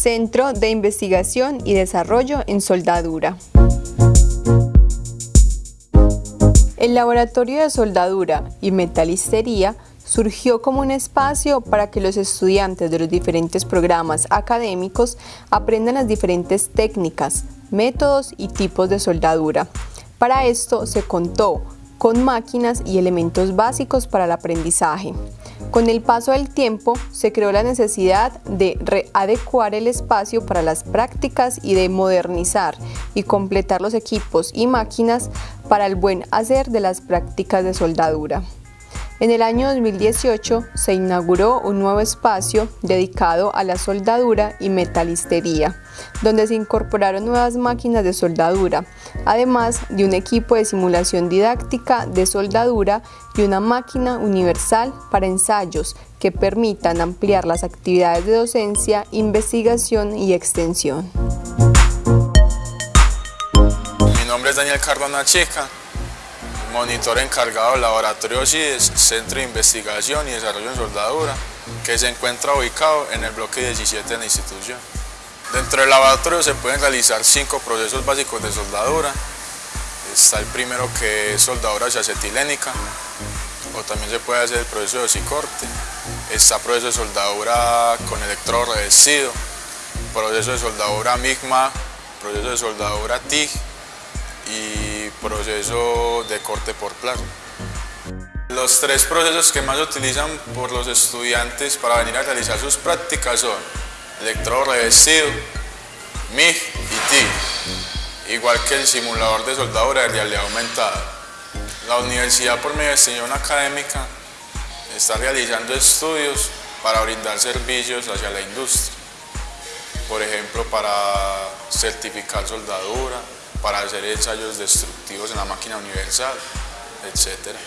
Centro de Investigación y Desarrollo en Soldadura. El Laboratorio de Soldadura y Metalistería surgió como un espacio para que los estudiantes de los diferentes programas académicos aprendan las diferentes técnicas, métodos y tipos de soldadura. Para esto se contó con máquinas y elementos básicos para el aprendizaje. Con el paso del tiempo se creó la necesidad de readecuar el espacio para las prácticas y de modernizar y completar los equipos y máquinas para el buen hacer de las prácticas de soldadura. En el año 2018 se inauguró un nuevo espacio dedicado a la soldadura y metalistería, donde se incorporaron nuevas máquinas de soldadura, además de un equipo de simulación didáctica de soldadura y una máquina universal para ensayos que permitan ampliar las actividades de docencia, investigación y extensión. Mi nombre es Daniel Cardona Chica, monitor encargado del laboratorio CIDES, Centro de Investigación y Desarrollo en Soldadura, que se encuentra ubicado en el bloque 17 de la institución. Dentro del laboratorio se pueden realizar cinco procesos básicos de soldadura. Está el primero que es soldadura acetilénica, o también se puede hacer el proceso de osicorte. Está el proceso de soldadura con electrodo revestido, proceso de soldadura MIGMA, proceso de soldadura TIG y proceso de corte por plasma. Los tres procesos que más utilizan por los estudiantes para venir a realizar sus prácticas son electrodo revestido, MIG y TIG, igual que el simulador de soldadura de realidad aumentada. La universidad por medio de extensión académica está realizando estudios para brindar servicios hacia la industria, por ejemplo para certificar soldadura, para hacer ensayos destructivos en la máquina universal, etcétera.